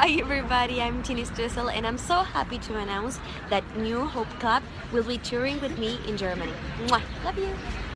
Hi everybody, I'm Tini Stoessel and I'm so happy to announce that New Hope Club will be touring with me in Germany. Mwah! Love you!